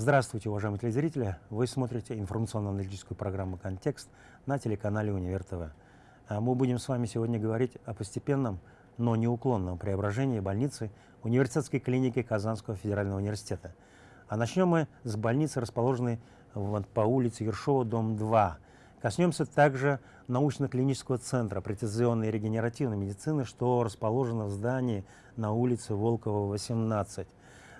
Здравствуйте, уважаемые телезрители! Вы смотрите информационно-аналитическую программу «Контекст» на телеканале «Универ ТВ». А мы будем с вами сегодня говорить о постепенном, но неуклонном преображении больницы университетской клиники Казанского федерального университета. А начнем мы с больницы, расположенной по улице Ершова, дом 2. Коснемся также научно-клинического центра прецизионной и регенеративной медицины, что расположено в здании на улице Волкова, 18.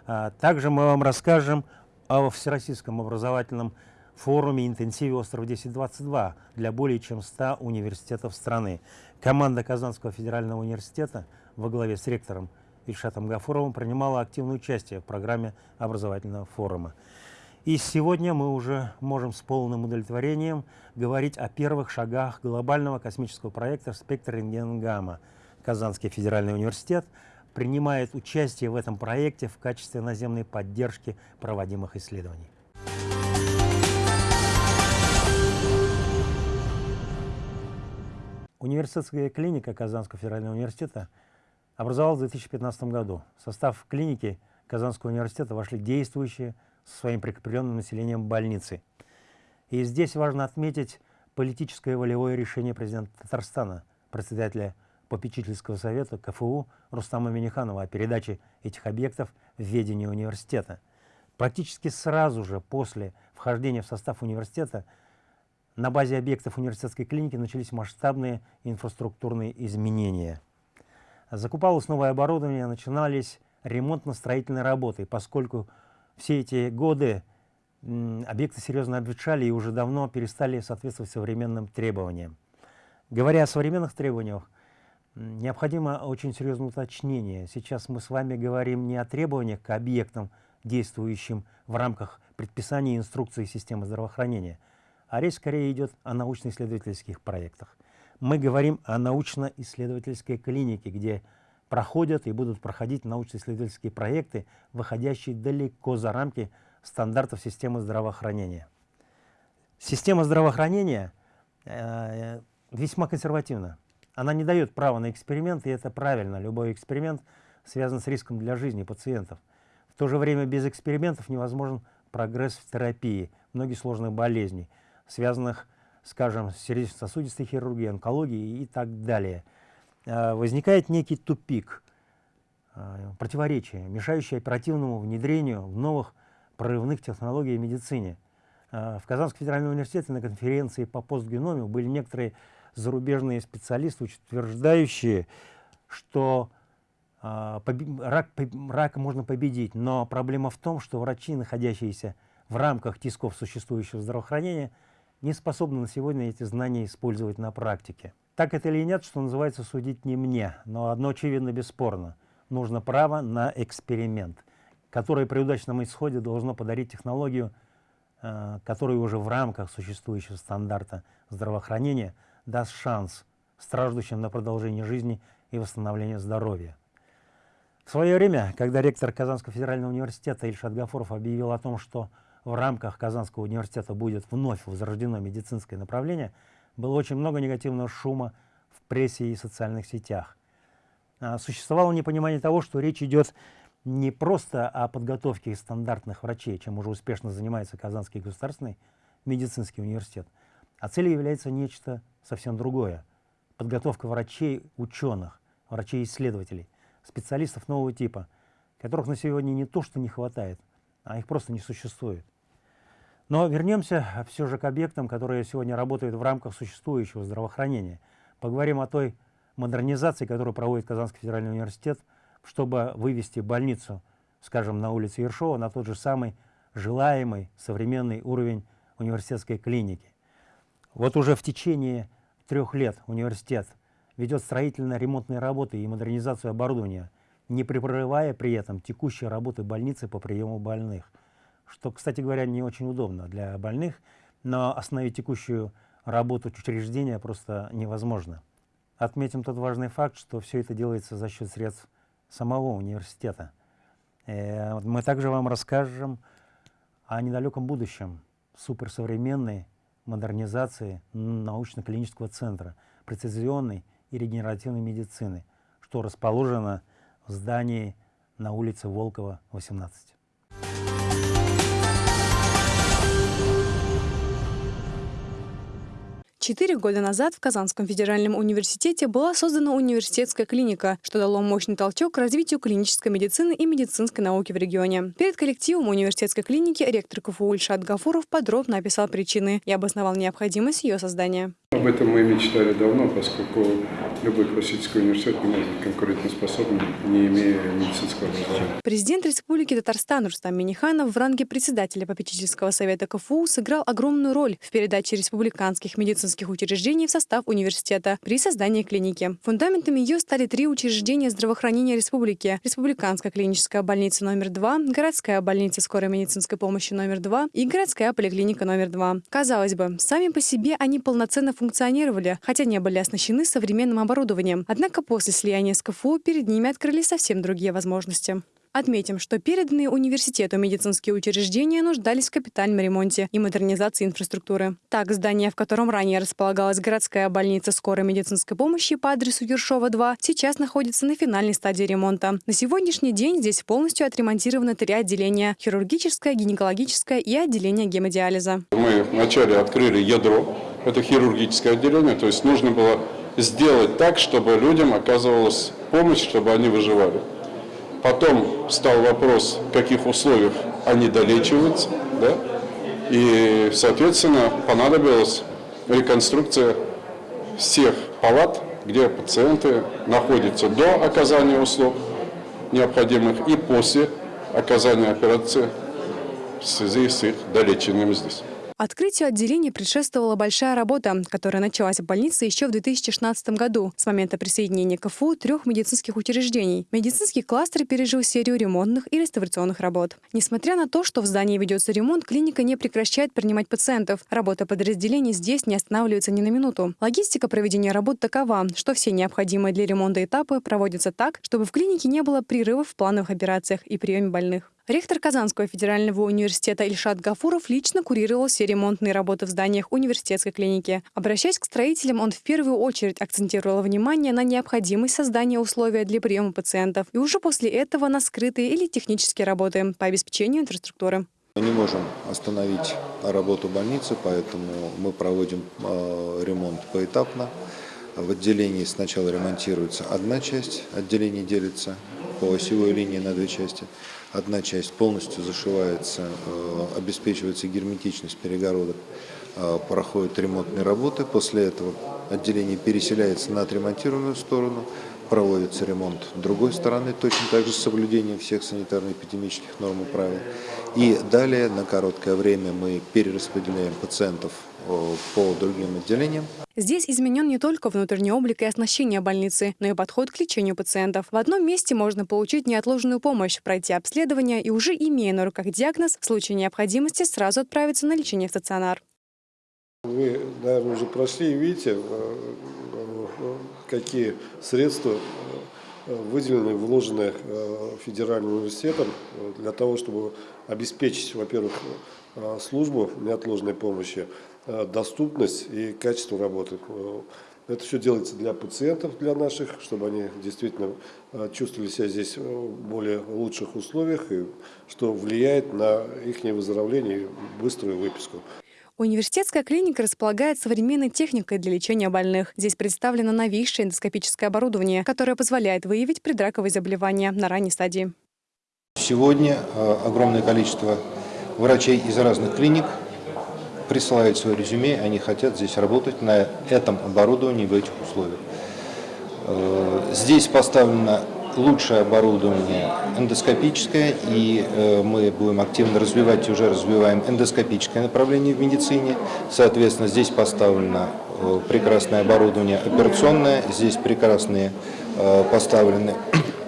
А также мы вам расскажем о Всероссийском образовательном форуме «Интенсиве Остров 1022» для более чем 100 университетов страны. Команда Казанского федерального университета во главе с ректором Ильшатом Гафуровым принимала активное участие в программе образовательного форума. И сегодня мы уже можем с полным удовлетворением говорить о первых шагах глобального космического проекта «Спектр рентген-гамма». Казанский федеральный университет – принимает участие в этом проекте в качестве наземной поддержки проводимых исследований. Университетская клиника Казанского федерального университета образовалась в 2015 году. В состав клиники Казанского университета вошли действующие со своим прикрепленным населением больницы. И здесь важно отметить политическое волевое решение президента Татарстана, председателя попечительского совета КФУ Рустама Миниханова о передаче этих объектов в ведение университета. Практически сразу же после вхождения в состав университета на базе объектов университетской клиники начались масштабные инфраструктурные изменения. Закупалось новое оборудование, начинались ремонтно-строительные работы, поскольку все эти годы объекты серьезно обветшали и уже давно перестали соответствовать современным требованиям. Говоря о современных требованиях, Необходимо очень серьезное уточнение. Сейчас мы с вами говорим не о требованиях к объектам, действующим в рамках предписаний и инструкций системы здравоохранения, а речь скорее идет о научно-исследовательских проектах. Мы говорим о научно-исследовательской клинике, где проходят и будут проходить научно-исследовательские проекты, выходящие далеко за рамки стандартов системы здравоохранения. Система здравоохранения э, весьма консервативна. Она не дает права на эксперимент, и это правильно. Любой эксперимент связан с риском для жизни пациентов. В то же время без экспериментов невозможен прогресс в терапии многих сложных болезней, связанных, скажем, с сердечно-сосудистой хирургией, онкологией и так далее. А, возникает некий тупик, а, противоречие, мешающее оперативному внедрению в новых прорывных технологий в медицине. А, в Казанском федеральном университете на конференции по постгеноме были некоторые зарубежные специалисты, утверждающие, что э, рак, рак можно победить, но проблема в том, что врачи, находящиеся в рамках тисков существующего здравоохранения, не способны на сегодня эти знания использовать на практике. Так это или нет, что называется, судить не мне, но одно очевидно бесспорно. Нужно право на эксперимент, которое при удачном исходе должно подарить технологию, э, которая уже в рамках существующего стандарта здравоохранения – даст шанс страждущим на продолжение жизни и восстановление здоровья. В свое время, когда ректор Казанского федерального университета Ильшат Гафуров объявил о том, что в рамках Казанского университета будет вновь возрождено медицинское направление, было очень много негативного шума в прессе и социальных сетях. А, существовало непонимание того, что речь идет не просто о подготовке стандартных врачей, чем уже успешно занимается Казанский государственный медицинский университет, а целью является нечто совсем другое. Подготовка врачей, ученых, врачей-исследователей, специалистов нового типа, которых на сегодня не то, что не хватает, а их просто не существует. Но вернемся все же к объектам, которые сегодня работают в рамках существующего здравоохранения. Поговорим о той модернизации, которую проводит Казанский федеральный университет, чтобы вывести больницу, скажем, на улице Ершова на тот же самый желаемый современный уровень университетской клиники. Вот уже в течение трех лет университет ведет строительно-ремонтные работы и модернизацию оборудования, не прерывая при этом текущие работы больницы по приему больных. Что, кстати говоря, не очень удобно для больных, но остановить текущую работу учреждения просто невозможно. Отметим тот важный факт, что все это делается за счет средств самого университета. Э, мы также вам расскажем о недалеком будущем суперсовременной модернизации научно-клинического центра прецизионной и регенеративной медицины, что расположено в здании на улице Волкова, 18. Четыре года назад в Казанском федеральном университете была создана университетская клиника, что дало мощный толчок к развитию клинической медицины и медицинской науки в регионе. Перед коллективом университетской клиники ректор КФУ Ильшат Гафуров подробно описал причины и обосновал необходимость ее создания. Об этом мы мечтали давно, поскольку любой классический университет не может быть конкурентоспособным, не имея медицинского образования. Президент Республики Татарстан Рустам Миниханов в ранге председателя попечительского совета КФУ сыграл огромную роль в передаче республиканских медицинских учреждений в состав университета при создании клиники. Фундаментами ее стали три учреждения здравоохранения республики. Республиканская клиническая больница номер два, городская больница скорой медицинской помощи номер два и городская поликлиника номер два. Казалось бы, сами по себе они полноценно функционировали, хотя не были оснащены современным оборудованием. Однако после слияния с КФУ перед ними открылись совсем другие возможности. Отметим, что переданные университету медицинские учреждения нуждались в капитальном ремонте и модернизации инфраструктуры. Так, здание, в котором ранее располагалась городская больница скорой медицинской помощи по адресу Ершова 2, сейчас находится на финальной стадии ремонта. На сегодняшний день здесь полностью отремонтированы три отделения – хирургическое, гинекологическое и отделение гемодиализа. Мы вначале открыли ядро, это хирургическое отделение, то есть нужно было сделать так, чтобы людям оказывалась помощь, чтобы они выживали. Потом стал вопрос, в каких условиях они долечиваются, да? и, соответственно, понадобилась реконструкция всех палат, где пациенты находятся до оказания услуг необходимых и после оказания операции в связи с их долечением здесь. Открытию отделения предшествовала большая работа, которая началась в больнице еще в 2016 году с момента присоединения КФУ трех медицинских учреждений. Медицинский кластер пережил серию ремонтных и реставрационных работ. Несмотря на то, что в здании ведется ремонт, клиника не прекращает принимать пациентов. Работа подразделений здесь не останавливается ни на минуту. Логистика проведения работ такова, что все необходимые для ремонта этапы проводятся так, чтобы в клинике не было прерывов в плановых операциях и приеме больных. Ректор Казанского федерального университета Ильшат Гафуров лично курировал все ремонтные работы в зданиях университетской клиники. Обращаясь к строителям, он в первую очередь акцентировал внимание на необходимость создания условий для приема пациентов и уже после этого на скрытые или технические работы по обеспечению инфраструктуры. Мы не можем остановить работу больницы, поэтому мы проводим э, ремонт поэтапно. В отделении сначала ремонтируется одна часть, отделение делится по осевой линии на две части. Одна часть полностью зашивается, э, обеспечивается герметичность перегородок, э, проходят ремонтные работы. После этого отделение переселяется на отремонтированную сторону, проводится ремонт другой стороны, точно так же с соблюдением всех санитарно-эпидемических норм и правил. И далее на короткое время мы перераспределяем пациентов по другим отделениям. Здесь изменен не только внутренний облик и оснащение больницы, но и подход к лечению пациентов. В одном месте можно получить неотложную помощь, пройти обследование и уже имея на руках диагноз, в случае необходимости сразу отправиться на лечение в стационар. Вы, наверное, уже прошли и видите, э, э, какие средства э, выделены, вложены федеральным университетом для того, чтобы обеспечить, во-первых, службу неотложной помощи, доступность и качество работы. Это все делается для пациентов, для наших, чтобы они действительно чувствовали себя здесь в более лучших условиях, и что влияет на их выздоровление и быструю выписку. Университетская клиника располагает современной техникой для лечения больных. Здесь представлено новейшее эндоскопическое оборудование, которое позволяет выявить предраковые заболевания на ранней стадии. Сегодня э, огромное количество врачей из разных клиник присылают свое резюме, они хотят здесь работать на этом оборудовании в этих условиях. Э, здесь поставлено лучшее оборудование эндоскопическое, и э, мы будем активно развивать, и уже развиваем эндоскопическое направление в медицине. Соответственно, здесь поставлено э, прекрасное оборудование операционное, здесь прекрасные поставлены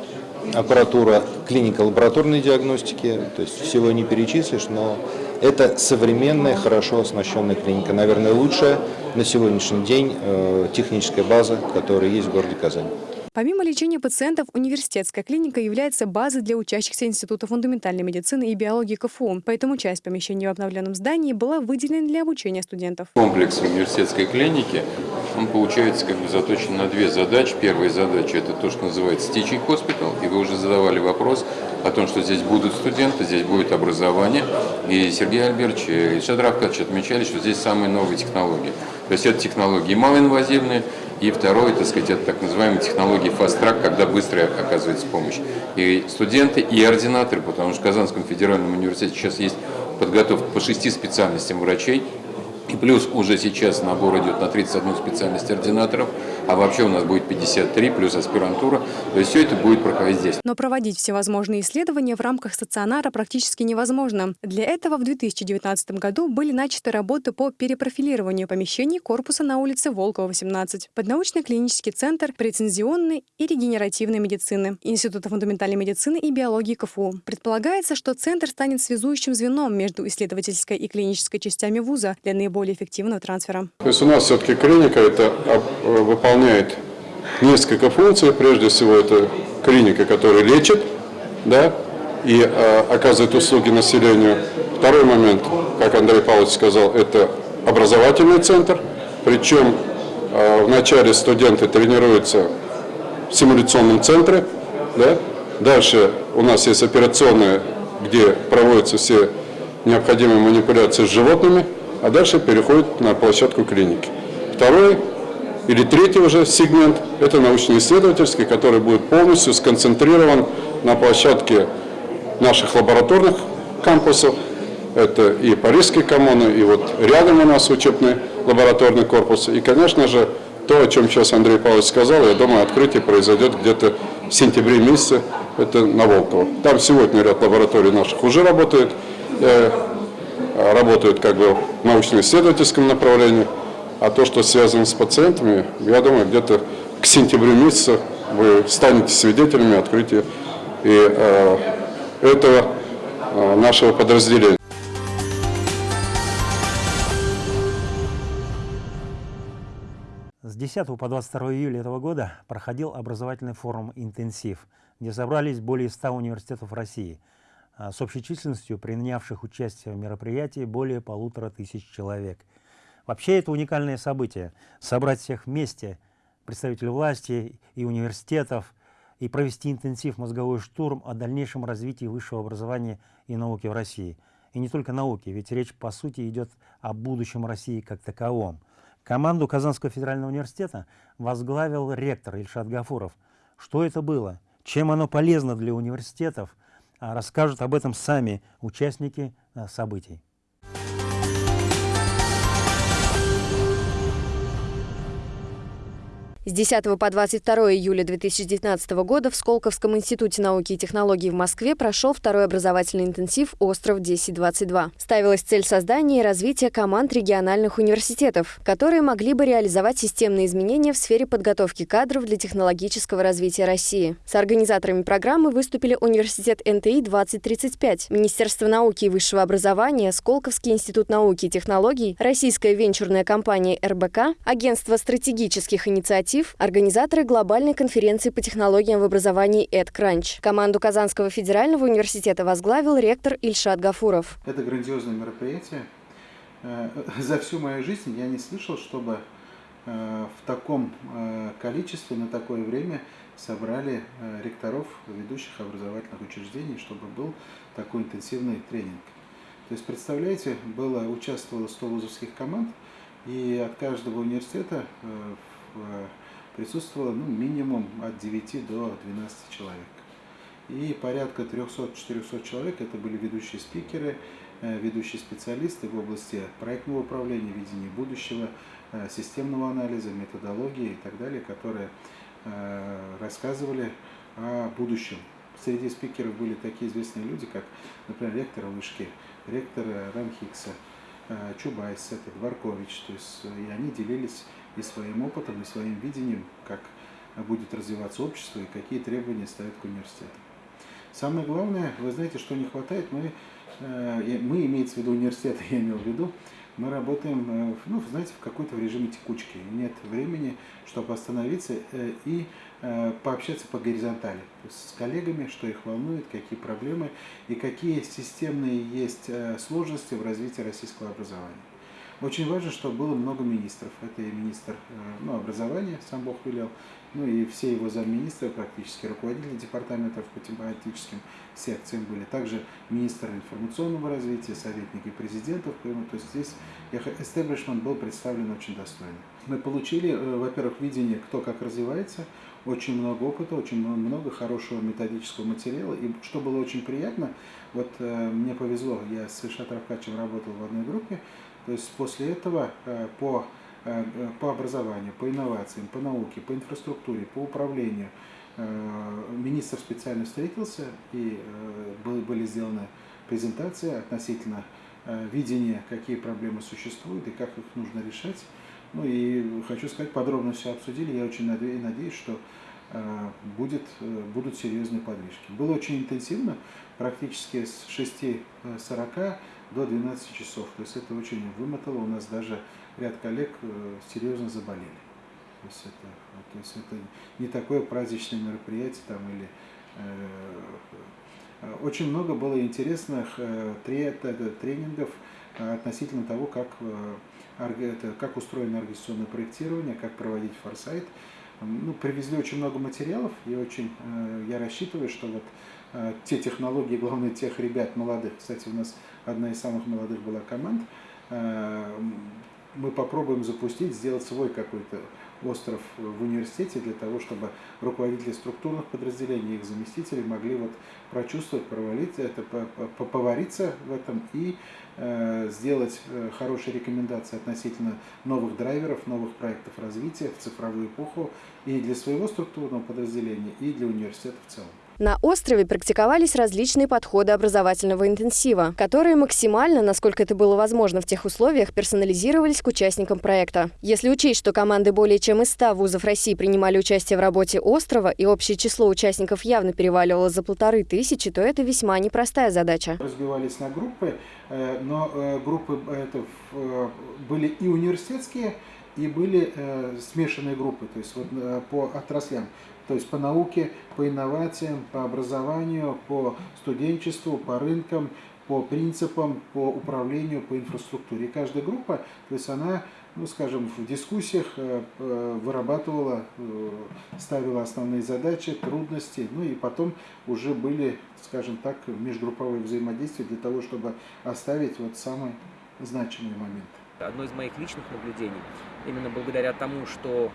аппаратура клинико-лабораторной диагностики, то есть всего не перечислишь, но это современная, хорошо оснащенная клиника, наверное, лучшая на сегодняшний день э, техническая база, которая есть в городе Казань. Помимо лечения пациентов, университетская клиника является базой для учащихся Института фундаментальной медицины и биологии КФУ. Поэтому часть помещений в обновленном здании была выделена для обучения студентов. Комплекс университетской клиники, он получается как бы заточен на две задачи. Первая задача – это то, что называется teaching hospital. И вы уже задавали вопрос о том, что здесь будут студенты, здесь будет образование. И Сергей Альбертович и Ильшат Равкадович отмечали, что здесь самые новые технологии. То есть это технологии малоинвазивные, и второе, так сказать, это так называемые технологии fast-track, когда быстро оказывается помощь. И студенты, и ординаторы, потому что в Казанском федеральном университете сейчас есть подготовка по шести специальностям врачей, и плюс уже сейчас набор идет на 31 специальность ординаторов, а вообще у нас будет 53 плюс аспирантура. То есть все это будет проходить здесь. Но проводить всевозможные исследования в рамках стационара практически невозможно. Для этого в 2019 году были начаты работы по перепрофилированию помещений корпуса на улице Волкова, 18, под научно-клинический центр прецензионной и регенеративной медицины Института фундаментальной медицины и биологии КФУ. Предполагается, что центр станет связующим звеном между исследовательской и клинической частями вуза для наиболее более эффективного трансфера. То есть у нас все-таки клиника это выполняет несколько функций. Прежде всего это клиника, которая лечит, да, и э, оказывает услуги населению. Второй момент, как Андрей Павлович сказал, это образовательный центр. Причем э, вначале студенты тренируются в симуляционном центре. Да? Дальше у нас есть операционная, где проводятся все необходимые манипуляции с животными а дальше переходит на площадку клиники. Второй или третий уже сегмент – это научно-исследовательский, который будет полностью сконцентрирован на площадке наших лабораторных кампусов. Это и Парижский коммуны, и вот рядом у нас учебный лабораторный корпус. И, конечно же, то, о чем сейчас Андрей Павлович сказал, я думаю, открытие произойдет где-то в сентябре месяце, это на Волково. Там сегодня ряд лабораторий наших уже работает. Э, работают как бы в научно-исследовательском направлении, а то, что связано с пациентами, я думаю, где-то к сентябрю месяца вы станете свидетелями открытия и э, этого э, нашего подразделения. С 10 по 22 июля этого года проходил образовательный форум «Интенсив», где собрались более 100 университетов России – а, с общей численностью принявших участие в мероприятии более полутора тысяч человек. Вообще это уникальное событие – собрать всех вместе, представителей власти и университетов, и провести интенсив мозговой штурм о дальнейшем развитии высшего образования и науки в России. И не только науки, ведь речь по сути идет о будущем России как таковом. Команду Казанского федерального университета возглавил ректор Ильшат Гафуров. Что это было? Чем оно полезно для университетов? А расскажут об этом сами участники э, событий. С 10 по 22 июля 2019 года в Сколковском институте науки и технологий в Москве прошел второй образовательный интенсив «Остров 1022». Ставилась цель создания и развития команд региональных университетов, которые могли бы реализовать системные изменения в сфере подготовки кадров для технологического развития России. С организаторами программы выступили Университет НТИ-2035, Министерство науки и высшего образования, Сколковский институт науки и технологий, Российская венчурная компания РБК, Агентство стратегических инициатив коллектив – организаторы глобальной конференции по технологиям в образовании «EdCrunch». Команду Казанского федерального университета возглавил ректор Ильшат Гафуров. Это грандиозное мероприятие. Э, за всю мою жизнь я не слышал, чтобы э, в таком э, количестве на такое время собрали ректоров ведущих образовательных учреждений, чтобы был такой интенсивный тренинг. То есть, представляете, было, участвовало 100 вузовских команд, и от каждого университета присутствовало ну, минимум от 9 до 12 человек. И порядка 300-400 человек это были ведущие спикеры, э, ведущие специалисты в области проектного управления, видения будущего, э, системного анализа, методологии и так далее, которые э, рассказывали о будущем. Среди спикеров были такие известные люди, как, например, ректор Вышки, ректор Ранхикса, Чубайс, это Дворкович, то есть и они делились и своим опытом, и своим видением, как будет развиваться общество и какие требования ставят к университету. Самое главное, вы знаете, что не хватает, мы, э, мы имеется в виду университет, я имел в виду, мы работаем, э, ну, знаете, в какой-то режиме текучки. Нет времени, чтобы остановиться э, и пообщаться по горизонтали, с коллегами, что их волнует, какие проблемы и какие системные есть сложности в развитии российского образования. Очень важно, чтобы было много министров. Это и министр ну, образования, сам Бог велел, ну и все его замминистры, практически руководители департаментов по тематическим секциям были. Также министр информационного развития, советники президентов. То есть здесь эстеблишмент был представлен очень достойно. Мы получили, во-первых, видение, кто как развивается, очень много опыта, очень много хорошего методического материала. И что было очень приятно, вот э, мне повезло, я с Ильшат Равкачем работал в одной группе, то есть после этого э, по, э, по образованию, по инновациям, по науке, по инфраструктуре, по управлению, э, министр специально встретился и были, сделаны презентации относительно видения, какие проблемы существуют и как их нужно решать. Ну и хочу сказать, подробно все обсудили. Я очень надеюсь, что будет, будут серьезные подвижки. Было очень интенсивно, практически с 6.40 до 12 часов. То есть это очень вымотало. У нас даже ряд коллег э, серьезно заболели. То есть это, то есть это не такое праздничное мероприятие там или очень много было интересных тренингов относительно того, как это как устроено организационное проектирование, как проводить форсайт. Ну, привезли очень много материалов, и очень э, я рассчитываю, что вот э, те технологии, главное, тех ребят молодых, кстати, у нас одна из самых молодых была команд, э, мы попробуем запустить, сделать свой какой-то остров в университете для того, чтобы руководители структурных подразделений, их заместители могли вот прочувствовать, провалить это, повариться в этом и э, сделать э, хорошие рекомендации относительно новых драйверов, новых проектов развития в цифровую эпоху и для своего структурного подразделения, и для университета в целом. На острове практиковались различные подходы образовательного интенсива, которые максимально, насколько это было возможно в тех условиях, персонализировались к участникам проекта. Если учесть, что команды более чем из 100 вузов России принимали участие в работе острова и общее число участников явно переваливало за полторы тысячи, то это весьма непростая задача. Разбивались на группы, э, но э, группы э, это были и университетские, и были смешанные группы, то есть вот по отраслям то есть по науке, по инновациям, по образованию, по студенчеству, по рынкам, по принципам, по управлению, по инфраструктуре. И каждая группа, то есть она, ну скажем, в дискуссиях э, вырабатывала, э, ставила основные задачи, трудности, ну и потом уже были, скажем так, межгрупповые взаимодействия для того, чтобы оставить вот самые значимые моменты. Одно из моих личных наблюдений, именно благодаря тому, что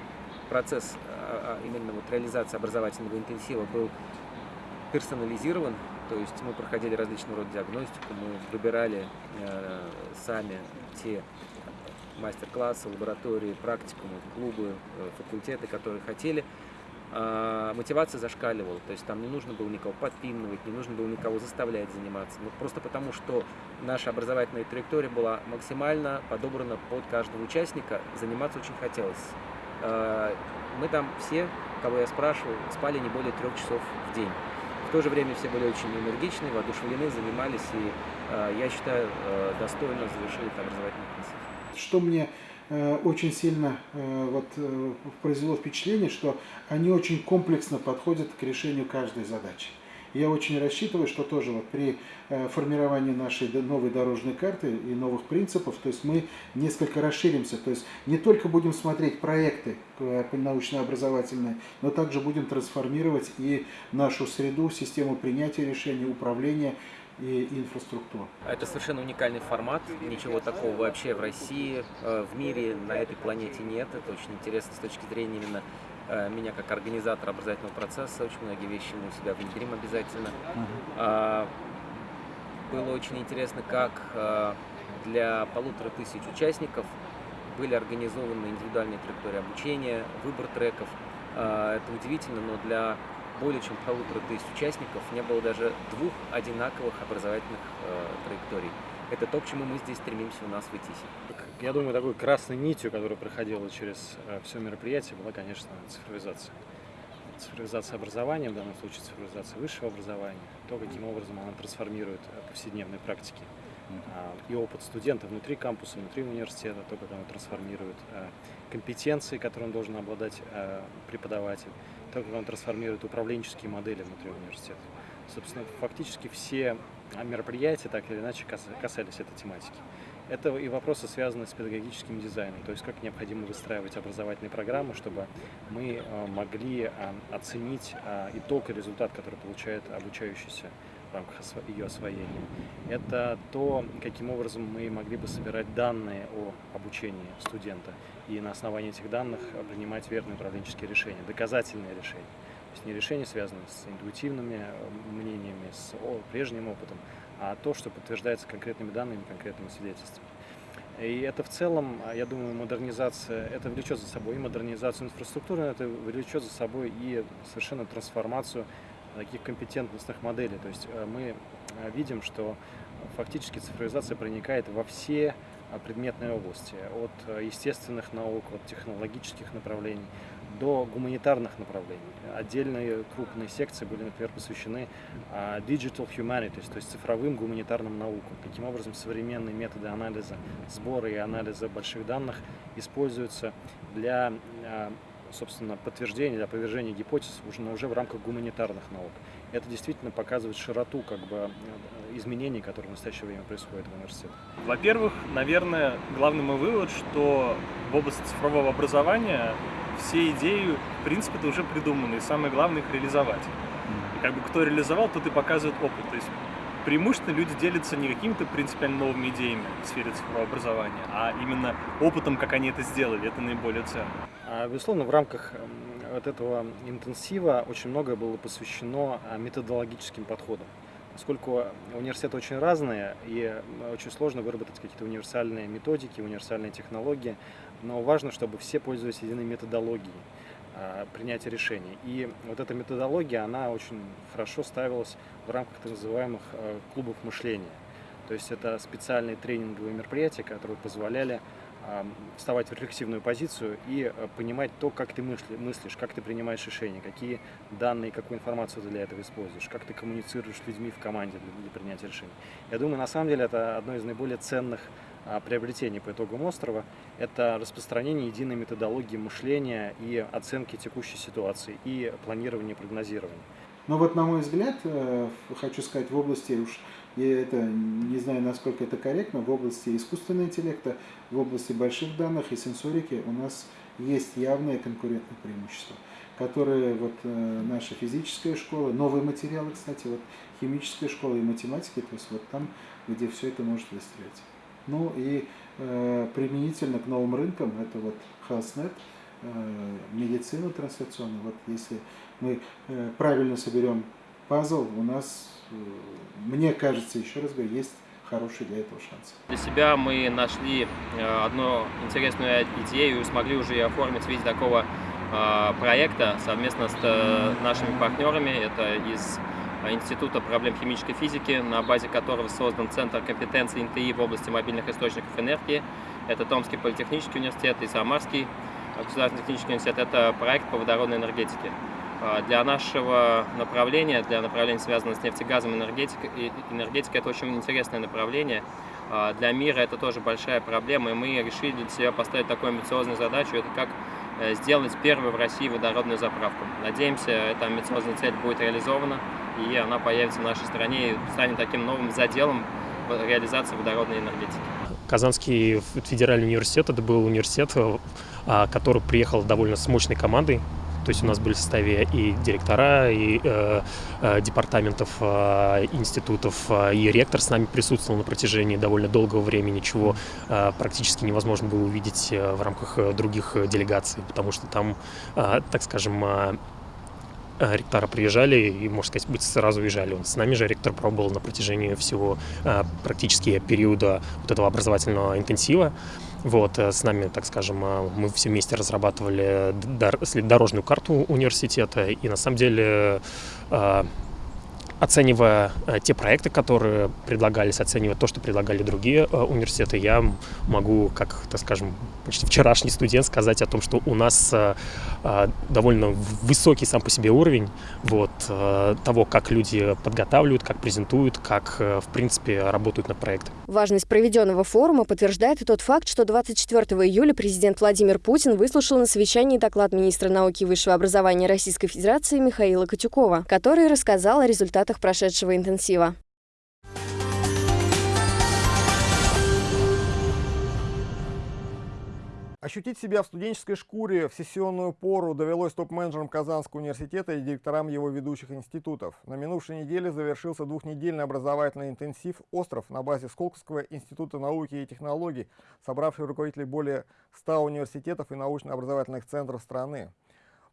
процесс а, а, именно вот реализации образовательного интенсива был персонализирован, то есть мы проходили различного рода диагностику, мы выбирали э, сами те мастер-классы, лаборатории, практикумы, клубы, э, факультеты, которые хотели. Э, мотивация зашкаливала, то есть там не нужно было никого подпинывать, не нужно было никого заставлять заниматься. Ну, просто потому, что наша образовательная траектория была максимально подобрана под каждого участника, заниматься очень хотелось. Э, мы там все, кого я спрашивал, спали не более трех часов в день. В то же время все были очень энергичны, воодушевлены, занимались и, э, я считаю, э, достойно завершили это образовательный интенсив. Что мне очень сильно вот, произвело впечатление, что они очень комплексно подходят к решению каждой задачи. Я очень рассчитываю, что тоже вот при э, формировании нашей новой дорожной карты и новых принципов, то есть мы несколько расширимся, то есть не только будем смотреть проекты э, научно-образовательные, но также будем трансформировать и нашу среду, систему принятия решений, управления и инфраструктуру. Это совершенно уникальный формат, ничего такого вообще в России, э, в мире, на этой планете нет. Это очень интересно с точки зрения именно меня как организатор образовательного процесса, очень многие вещи мы у себя внедрим обязательно. Uh-huh. Было очень интересно, как э, для полутора тысяч участников были организованы индивидуальные траектории обучения, выбор треков. Э, это удивительно, но для более чем полутора тысяч участников не было даже двух одинаковых образовательных траекторий. Это то, к чему мы здесь стремимся у нас в ИТИСе. Я думаю, такой красной нитью, которая проходила через э, все мероприятие, была, конечно, цифровизация. Цифровизация образования, в данном случае цифровизация высшего образования, то, каким образом она трансформирует э, повседневные практики. А, и опыт студента внутри кампуса, внутри университета, то, как она трансформирует э, компетенции, которым должен обладать преподаватель, то, как он трансформирует управленческие модели внутри университета. Собственно, фактически все мероприятия так или иначе касались этой тематики. Это и вопросы, связанные с педагогическим дизайном, то есть как необходимо выстраивать образовательные программы, чтобы мы могли оценить итог и результат, который получает обучающийся в рамках ее освоения. Это то, каким образом мы могли бы собирать данные о обучении студента и на основании этих данных принимать верные управленческие решения, доказательные решения. То есть не решения, связанные с интуитивными э, мнениями, с прежним опытом, а то, что подтверждается конкретными данными, конкретными свидетельствами. И это в целом, я думаю, модернизация, это влечет за собой и модернизацию инфраструктуры, это влечет за собой и совершенно трансформацию таких компетентностных моделей. То есть э, мы видим, что фактически цифровизация проникает во все предметные области, от естественных наук, от технологических направлений до гуманитарных направлений. Отдельные крупные секции были, например, посвящены digital humanities, то есть цифровым гуманитарным наукам. Таким образом, современные методы анализа, сбора и анализа больших данных используются для собственно, подтверждения или опровержения гипотез уже, но уже в рамках гуманитарных наук. Это действительно показывает широту как бы, изменений, которые в настоящее время происходят в университете. Во-первых, наверное, главный мой вывод, что в области цифрового образования все идеи, в принципе, это уже придуманы, и самое главное их реализовать. И как бы кто реализовал, тот и показывает опыт. То есть преимущественно люди делятся не какими-то принципиально новыми идеями в сфере цифрового образования, а именно опытом, как они это сделали. Это наиболее ценно. А, безусловно, в рамках вот этого интенсива очень многое было посвящено а, методологическим подходам. Поскольку университеты очень разные, и очень сложно выработать какие-то универсальные методики, универсальные технологии, но важно, чтобы все пользовались единой методологией. А, принятия решений. И вот эта методология, она очень хорошо ставилась в рамках так называемых а, клубов мышления. То есть это специальные тренинговые мероприятия, которые позволяли а, вставать в рефлексивную позицию и понимать то, как ты мыслишь, как ты принимаешь решения, какие данные, какую информацию ты для этого используешь, как ты коммуницируешь с людьми в команде для, для принятия решений. Я думаю, на самом деле это одно из наиболее ценных приобретений по итогам острова – это распространение единой методологии мышления и оценки текущей ситуации, и планирования и прогнозирования. Но вот, на мой взгляд, э, хочу сказать, в области, уж я это не знаю, насколько это корректно, в области искусственного интеллекта, в области больших данных и сенсорики у нас есть явное конкурентное преимущество, которые вот э, наша физическая школа, новые материалы, кстати, вот химическая школа и математики, то есть вот там, где все это может выстрелить. Ну и э, применительно к новым рынкам, это вот HealthNet, э, медицина трансляционная. Вот если мы э, правильно соберем пазл, у нас, э, мне кажется, еще раз говорю, есть хороший для этого шанс. Для себя мы нашли э, одну интересную идею и смогли уже ее оформить в такого э, проекта совместно с э, нашими партнерами. Это из Института проблем химической физики, на базе которого создан Центр компетенции НТИ в области мобильных источников энергии. Это Томский политехнический университет и Самарский государственный технический университет. Это проект по водородной энергетике. А, для нашего направления, для направления, связанного с нефтегазом энергетикой, энергетика, это очень интересное направление. Для мира это тоже большая проблема, и мы решили для себя поставить такую амбициозную задачу, это как э, сделать первую в России водородную заправку. Надеемся, эта амбициозная цель будет реализована и она появится в нашей стране и станет таким новым заделом реализации водородной энергетики. Казанский федеральный университет, это был университет, а, который приехал довольно с мощной командой, то есть у нас были в составе и директора, и э, э, департаментов, э, институтов, э, и ректор с нами присутствовал на протяжении довольно долгого времени, чего э, практически невозможно было увидеть э, в рамках э, других делегаций, потому что там, э, так скажем, э, Э, ректора приезжали и, можно сказать, быть сразу уезжали. Он с нами же ректор пробовал на протяжении всего э, практически периода вот этого образовательного интенсива. Вот, э, с нами, так скажем, мы все вместе разрабатывали дорожную карту университета, и на самом деле оценивая э, те проекты, которые предлагались, оценивая то, что предлагали другие э, университеты, я могу, как, так скажем, почти вчерашний студент сказать о том, что у нас э, довольно высокий сам по себе уровень вот, того, как люди подготавливают, как презентуют, как, в принципе, работают над проектом. Важность проведенного форума подтверждает и тот факт, что 24 июля президент Владимир Путин выслушал на совещании доклад министра науки и высшего образования Российской Федерации Михаила Катюкова, который рассказал о результатах результатах прошедшего интенсива. Ощутить себя в студенческой шкуре в сессионную пору довелось топ-менеджерам Казанского университета и директорам его ведущих институтов. На минувшей неделе завершился двухнедельный образовательный интенсив «Остров» на базе Сколковского института науки и технологий, собравший руководителей более 100 университетов и научно-образовательных центров страны.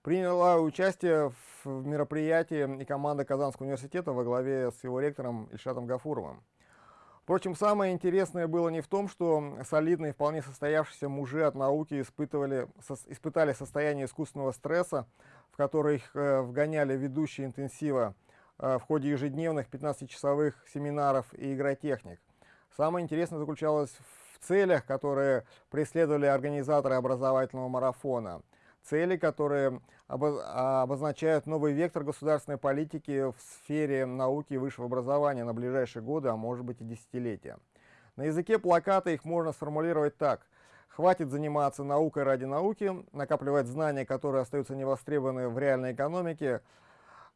Приняла участие в мероприятии и команда Казанского университета во главе с его ректором Ильшатом Гафуровым. Впрочем, самое интересное было не в том, что солидные, вполне состоявшиеся мужи от науки испытывали, со, испытали состояние искусственного стресса, в который их э, вгоняли ведущие интенсива э, в ходе ежедневных 15-часовых семинаров и игротехник. Самое интересное заключалось в целях, которые преследовали организаторы образовательного марафона – цели, которые обозначают новый вектор государственной политики в сфере науки и высшего образования на ближайшие годы, а может быть и десятилетия. На языке плаката их можно сформулировать так. Хватит заниматься наукой ради науки, накапливать знания, которые остаются невостребованы в реальной экономике,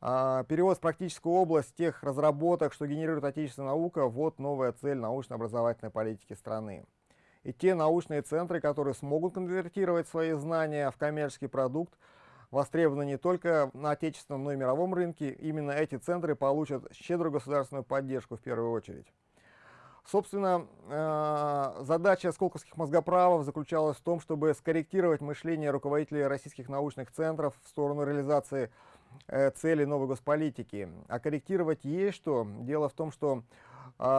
а, перевод в практическую область тех разработок, что генерирует отечественная наука, вот новая цель научно-образовательной политики страны. И те научные центры, которые смогут конвертировать свои знания в коммерческий продукт, востребованы не только на отечественном, но и мировом рынке. Именно эти центры получат щедрую государственную поддержку в первую очередь. Собственно, э, задача сколковских мозгоправов заключалась в том, чтобы скорректировать мышление руководителей российских научных центров в сторону реализации э, целей новой госполитики. А корректировать есть что. Дело в том, что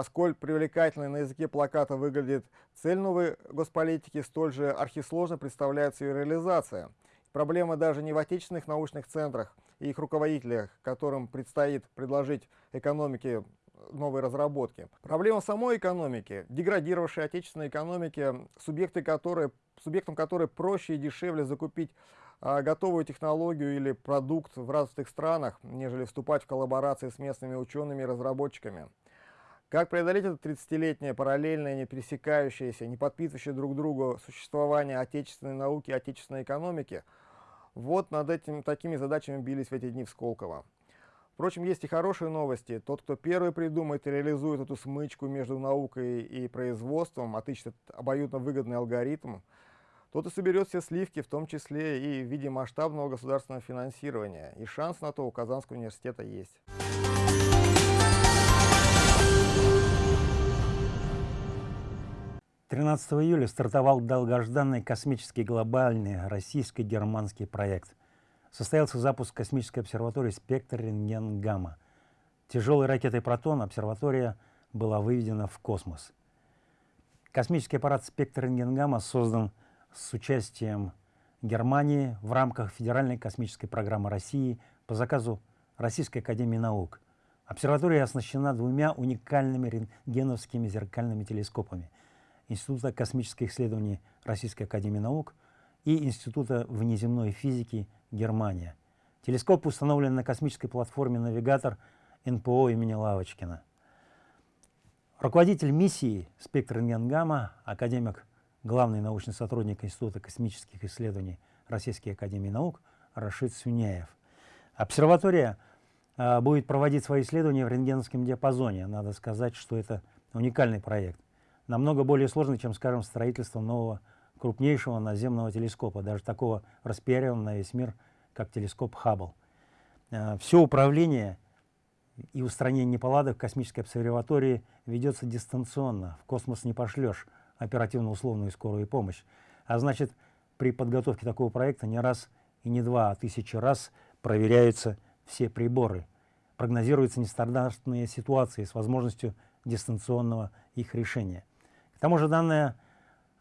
сколь привлекательной на языке плаката выглядит цель новой госполитики, столь же архисложно представляется ее реализация. Проблема даже не в отечественных научных центрах и их руководителях, которым предстоит предложить экономике новые разработки. Проблема самой экономики, деградировавшей отечественной экономики, субъекты которой, субъектам которой проще и дешевле закупить а, готовую технологию или продукт в развитых странах, нежели вступать в коллаборации с местными учеными и разработчиками. Как преодолеть это 30-летнее параллельное, не пересекающееся, не подписывающее друг другу существование отечественной науки отечественной экономики? Вот над этим, такими задачами бились в эти дни в Сколково. Впрочем, есть и хорошие новости. Тот, кто первый придумает и реализует эту смычку между наукой и производством, отыщет обоюдно выгодный алгоритм, тот и соберет все сливки, в том числе и в виде масштабного государственного финансирования. И шанс на то у Казанского университета есть. 13 июля стартовал долгожданный космический глобальный российско-германский проект. Состоялся запуск космической обсерватории «Спектр рентген-гамма». Тяжелой ракетой «Протон» обсерватория была выведена в космос. Космический аппарат «Спектр рентген-гамма» создан с участием Германии в рамках Федеральной космической программы России по заказу Российской академии наук. Обсерватория оснащена двумя уникальными рентгеновскими зеркальными телескопами – Института космических исследований Российской Академии Наук и Института внеземной физики Германия. Телескоп установлен на космической платформе «Навигатор» НПО имени Лавочкина. Руководитель миссии «Спектр рентгенгамма», академик, главный научный сотрудник Института космических исследований Российской Академии Наук Рашид Сюняев. Обсерватория э, будет проводить свои исследования в рентгеновском диапазоне. Надо сказать, что это уникальный проект намного более сложный, чем, скажем, строительство нового крупнейшего наземного телескопа, даже такого распиаренного на весь мир, как телескоп Хаббл. Э, Все управление и устранение неполадок в космической обсерватории ведется дистанционно. В космос не пошлешь оперативно-условную скорую помощь. А значит, при подготовке такого проекта не раз и не два, а тысячи раз проверяются все приборы. Прогнозируются нестандартные ситуации с возможностью дистанционного их решения. К тому же данная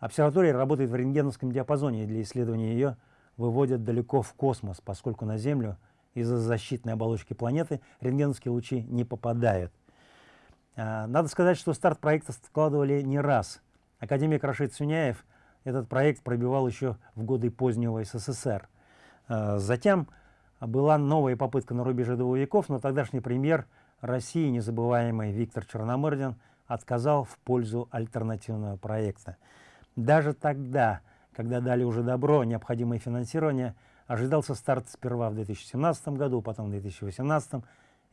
обсерватория работает в рентгеновском диапазоне, и для исследования ее выводят далеко в космос, поскольку на Землю из-за защитной оболочки планеты рентгеновские лучи не попадают. А, надо сказать, что старт проекта складывали не раз. Академик Рашид Сюняев этот проект пробивал еще в годы позднего СССР. А, затем была новая попытка на рубеже двух веков, но тогдашний премьер России, незабываемый Виктор Черномырдин, отказал в пользу альтернативного проекта. Даже тогда, когда дали уже добро, необходимое финансирование, ожидался старт сперва в 2017 году, потом в 2018,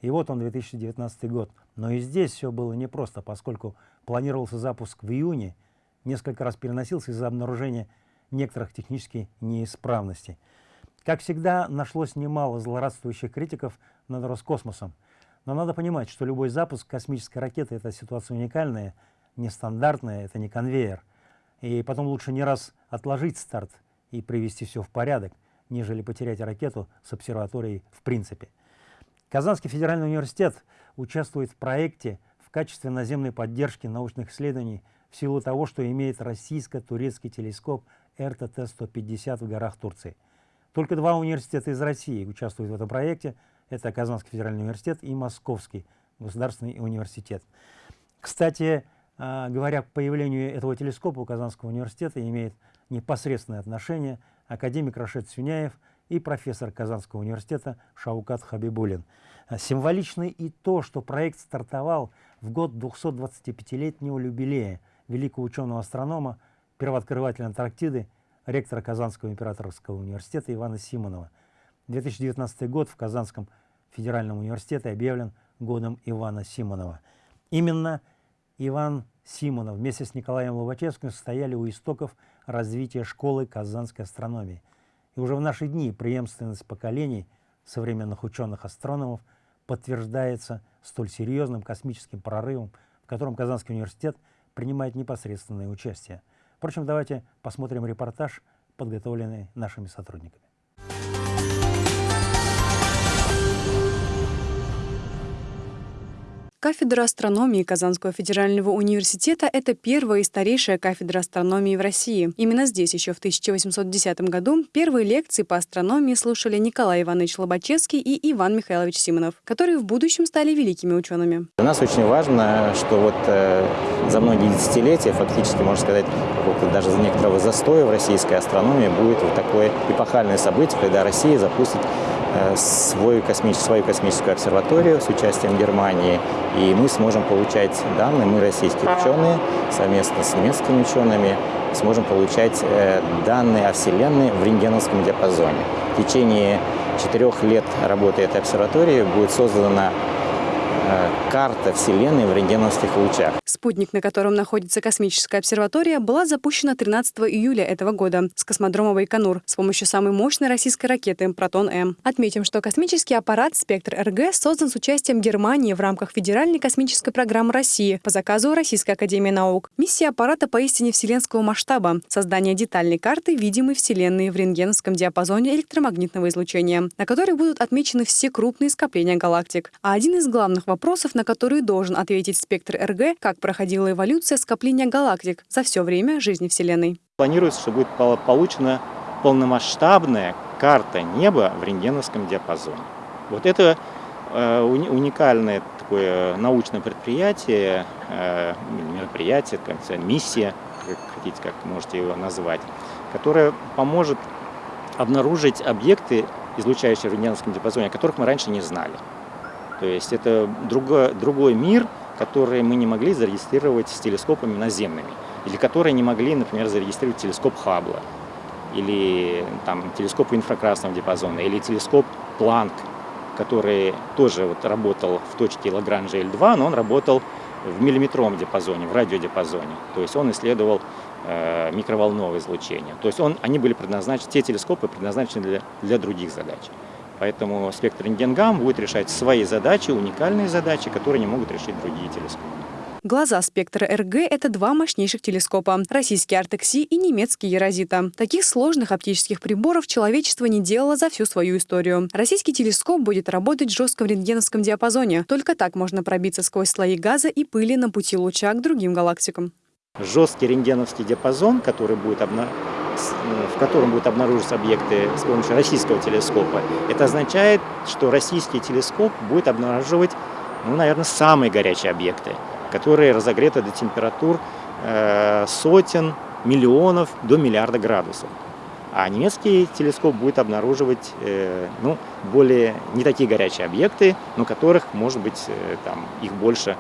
и вот он 2019 год. Но и здесь все было непросто, поскольку планировался запуск в июне, несколько раз переносился из-за обнаружения некоторых технических неисправностей. Как всегда, нашлось немало злорадствующих критиков над Роскосмосом. Но надо понимать, что любой запуск космической ракеты – это ситуация уникальная, нестандартная, это не конвейер. И потом лучше не раз отложить старт и привести все в порядок, нежели потерять ракету с обсерваторией в принципе. Казанский федеральный университет участвует в проекте в качестве наземной поддержки научных исследований в силу того, что имеет российско-турецкий телескоп РТТ-150 в горах Турции. Только два университета из России участвуют в этом проекте. Это Казанский федеральный университет и Московский государственный университет. Кстати, а, говоря к появлению этого телескопа у Казанского университета имеет непосредственное отношение академик Рашид Сюняев и профессор Казанского университета Шаукат Хабибулин. А, символично и то, что проект стартовал в год 225-летнего юбилея великого ученого-астронома, первооткрывателя Антарктиды, ректора Казанского императорского университета Ивана Симонова. 2019 год в Казанском федеральном университете объявлен годом Ивана Симонова. Именно Иван Симонов вместе с Николаем Лобачевским стояли у истоков развития школы казанской астрономии. И уже в наши дни преемственность поколений современных ученых-астрономов подтверждается столь серьезным космическим прорывом, в котором Казанский университет принимает непосредственное участие. Впрочем, давайте посмотрим репортаж, подготовленный нашими сотрудниками. Кафедра астрономии Казанского федерального университета – это первая и старейшая кафедра астрономии в России. Именно здесь еще в 1810 году первые лекции по астрономии слушали Николай Иванович Лобачевский и Иван Михайлович Симонов, которые в будущем стали великими учеными. Для нас очень важно, что вот э, за многие десятилетия, фактически, можно сказать, даже за некоторого застоя в российской астрономии будет вот такое эпохальное событие, когда Россия запустит Э, свой космический, свою космическую обсерваторию с участием Германии, и мы сможем получать данные, мы российские ученые, совместно с немецкими учеными, сможем получать э, данные о Вселенной в рентгеновском диапазоне. В течение четырех лет работы этой обсерватории будет создана карта Вселенной в рентгеновских лучах. Спутник, на котором находится космическая обсерватория, была запущена 13 июля этого года с космодрома Байконур с помощью самой мощной российской ракеты «Протон-М». Отметим, что космический аппарат «Спектр-РГ» создан с участием Германии в рамках Федеральной космической программы России по заказу Российской академии наук. Миссия аппарата поистине вселенского масштаба – создание детальной карты видимой Вселенной в рентгеновском диапазоне электромагнитного излучения, на которой будут отмечены все крупные скопления галактик. А один из главных вопросов вопросов, на которые должен ответить спектр РГ, как проходила эволюция скопления галактик за все время жизни Вселенной. Планируется, что будет получена полномасштабная карта неба в рентгеновском диапазоне. Вот это э, уникальное такое научное предприятие, э, мероприятие, миссия, как хотите, как можете его назвать, которая поможет обнаружить объекты, излучающие в рентгеновском диапазоне, о которых мы раньше не знали. То есть это другой, другой мир, который мы не могли зарегистрировать с телескопами наземными, или которые не могли, например, зарегистрировать телескоп Хаббла, или там, телескоп инфракрасного диапазона, или телескоп Планк, который тоже вот работал в точке Лагранжа L2, но он работал в миллиметровом диапазоне, в радиодиапазоне. То есть он исследовал э, микроволновое излучение. То есть он, они были предназначены, те телескопы предназначены для, для других задач. Поэтому спектр рентгенгам будет решать свои задачи, уникальные задачи, которые не могут решить другие телескопы. Глаза спектра РГ — это два мощнейших телескопа — российский Артекси и немецкий Ерозита. Таких сложных оптических приборов человечество не делало за всю свою историю. Российский телескоп будет работать в жестком рентгеновском диапазоне. Только так можно пробиться сквозь слои газа и пыли на пути луча к другим галактикам. Жесткий рентгеновский диапазон, который будет обна в котором будут обнаруживаться объекты с помощью российского телескопа, это означает, что российский телескоп будет обнаруживать, ну, наверное, самые горячие объекты, которые разогреты до температур э, сотен, миллионов до миллиарда градусов. А немецкий телескоп будет обнаруживать э, ну, более не такие горячие объекты, но которых может быть э, там, их больше,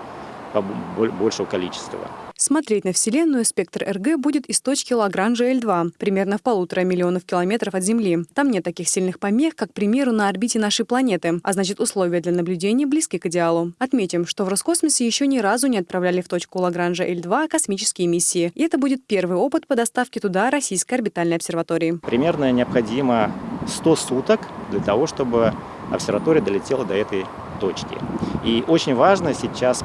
большего количества. Смотреть на Вселенную спектр РГ будет из точки Лагранжа L2, примерно в полутора миллионов километров от Земли. Там нет таких сильных помех, как, к примеру, на орбите нашей планеты, а значит условия для наблюдения близки к идеалу. Отметим, что в Роскосмосе еще ни разу не отправляли в точку Лагранжа L2 космические миссии, и это будет первый опыт по доставке туда российской орбитальной обсерватории. Примерно необходимо 100 суток для того, чтобы обсерватория долетела до этой точки. И очень важно сейчас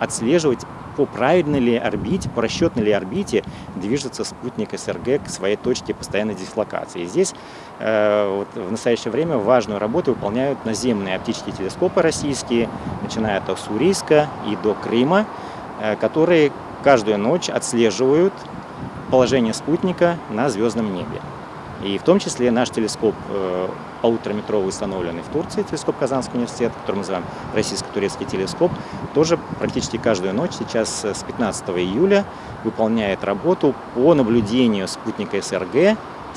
отслеживать по правильной ли орбите, по расчетной ли орбите движется спутник СРГ к своей точке постоянной дислокации. И здесь э, вот, в настоящее время важную работу выполняют наземные оптические телескопы российские, начиная от Уссурийска и до Крыма, э, которые каждую ночь отслеживают положение спутника на звездном небе. И в том числе наш телескоп э, полутораметровый, установленный в Турции, телескоп Казанского университета, который мы называем российско-турецкий телескоп, тоже практически каждую ночь сейчас с 15 июля выполняет работу по наблюдению спутника СРГ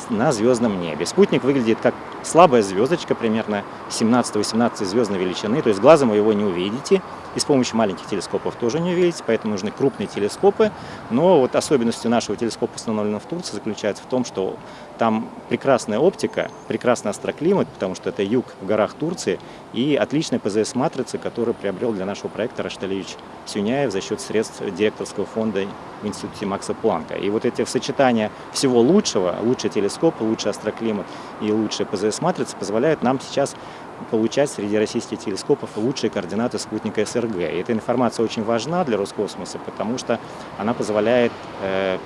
на звездном небе. Спутник выглядит как слабая звездочка, примерно 17-18 звездной величины, то есть глазом вы его не увидите, и с помощью маленьких телескопов тоже не увидите, поэтому нужны крупные телескопы. Но вот особенностью нашего телескопа, установленного в Турции, заключается в том, что там прекрасная оптика, прекрасный астроклимат, потому что это юг в горах Турции, и отличная ПЗС-матрица, которую приобрел для нашего проекта Рашталевич Сюняев за счет средств директорского фонда в Институте Макса Планка. И вот эти сочетания всего лучшего, лучший телескоп, лучший астроклимат и лучшая ПЗС-матрица позволяют нам сейчас получать среди российских телескопов лучшие координаты спутника СРГ. И эта информация очень важна для Роскосмоса, потому что она позволяет э,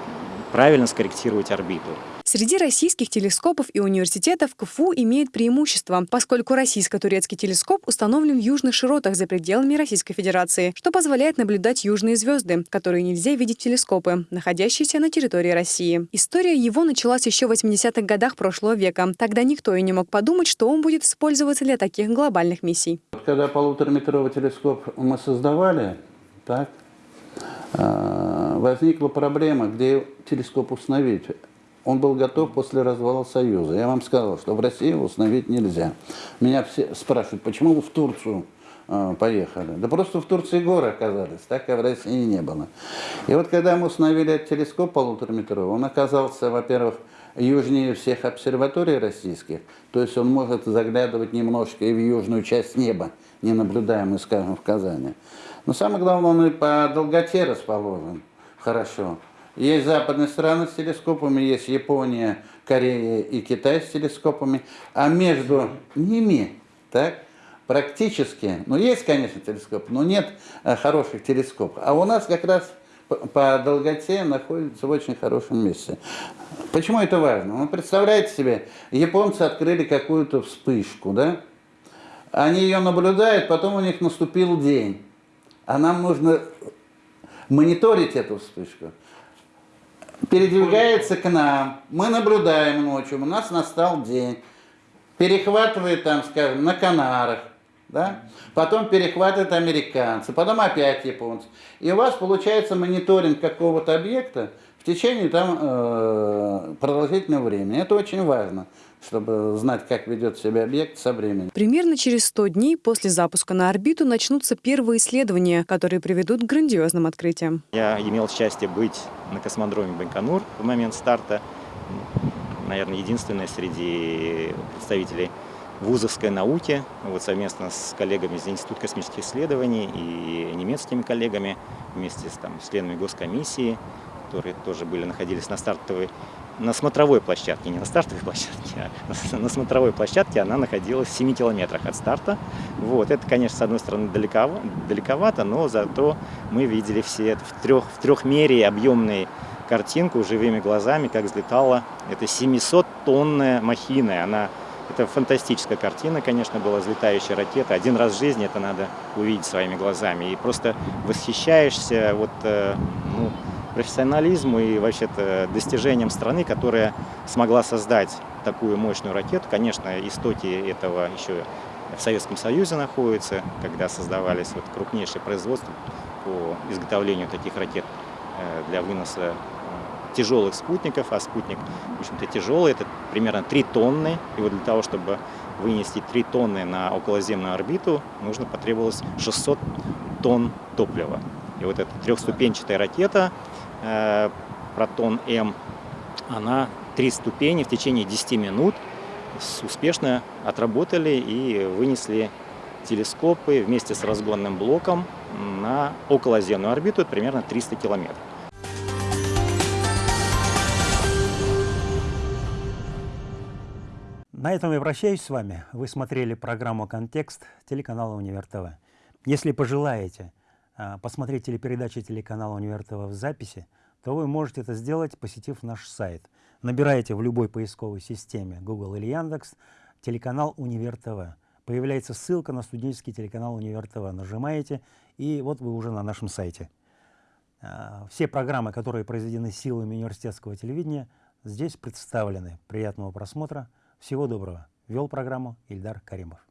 правильно скорректировать орбиту. Среди российских телескопов и университетов КФУ имеет преимущество, поскольку российско-турецкий телескоп установлен в южных широтах за пределами Российской Федерации, что позволяет наблюдать южные звезды, которые нельзя видеть в телескопы, находящиеся на территории России. История его началась еще в 80-х годах прошлого века. Тогда никто и не мог подумать, что он будет использоваться для таких глобальных миссий. Когда полутораметровый телескоп мы создавали, так, а, возникла проблема, где телескоп установить. Он был готов после развала Союза. Я вам сказал, что в России его установить нельзя. Меня все спрашивают, почему вы в Турцию э, поехали? Да просто в Турции горы оказались, так и в России не было. И вот когда мы установили этот телескоп полутораметровый, он оказался, во-первых, южнее всех обсерваторий российских, то есть он может заглядывать немножко и в южную часть неба, не наблюдаемую, скажем, в Казани. Но самое главное, он и по долготе расположен хорошо. Есть западные страны с телескопами, есть Япония, Корея и Китай с телескопами, а между ними, так, практически, ну есть, конечно, телескоп, но нет э, хороших телескопов. А у нас как раз по долготе находится в очень хорошем месте. Почему это важно? Ну, представляете себе, японцы открыли какую-то вспышку, да? Они ее наблюдают, потом у них наступил день. А нам нужно мониторить эту вспышку передвигается к нам, мы наблюдаем ночью, у нас настал день, перехватывает там, скажем, на Канарах, да? потом перехватывают американцы, потом опять японцы. И у вас получается мониторинг какого-то объекта течение там, э, продолжительного времени. Это очень важно чтобы знать, как ведет себя объект со временем. Примерно через 100 дней после запуска на орбиту начнутся первые исследования, которые приведут к грандиозным открытиям. Я имел счастье быть на космодроме Байконур в момент старта. Наверное, единственное среди представителей вузовской науки, вот совместно с коллегами из Института космических исследований и немецкими коллегами, вместе с там, членами госкомиссии, которые тоже были, находились на стартовой на смотровой площадке, не на стартовой площадке, а на смотровой площадке она находилась в 7 километрах от старта. Вот. Это, конечно, с одной стороны далековато, далековато но зато мы видели все это в, трех, в трехмерии объемной картинку живыми глазами, как взлетала эта 700-тонная махина. Она, это фантастическая картина, конечно, была взлетающая ракета. Один раз в жизни это надо увидеть своими глазами. И просто восхищаешься вот, э, ну, профессионализму и вообще-то достижением страны, которая смогла создать такую мощную ракету. Конечно, истоки этого еще в Советском Союзе находятся, когда создавались вот крупнейшие производства по изготовлению таких ракет э, для выноса э, тяжелых спутников, а спутник, в общем-то, тяжелый, это примерно 3 тонны, и вот для того, чтобы вынести 3 тонны на околоземную орбиту, нужно потребовалось 600 тонн топлива. И вот эта трехступенчатая ракета э, «Протон-М», она три ступени в течение 10 минут успешно отработали и вынесли телескопы вместе с разгонным блоком на околоземную орбиту, примерно 300 километров. На этом я прощаюсь с вами. Вы смотрели программу «Контекст» телеканала «Универ ТВ». Если пожелаете посмотреть телепередачи телеканала «Универ ТВ» в записи, то вы можете это сделать, посетив наш сайт. Набираете в любой поисковой системе Google или Яндекс телеканал «Универ ТВ». Появляется ссылка на студенческий телеканал «Универ ТВ». Нажимаете, и вот вы уже на нашем сайте. А, все программы, которые произведены силами университетского телевидения, здесь представлены. Приятного просмотра. Всего доброго. Вел программу Ильдар Каримов.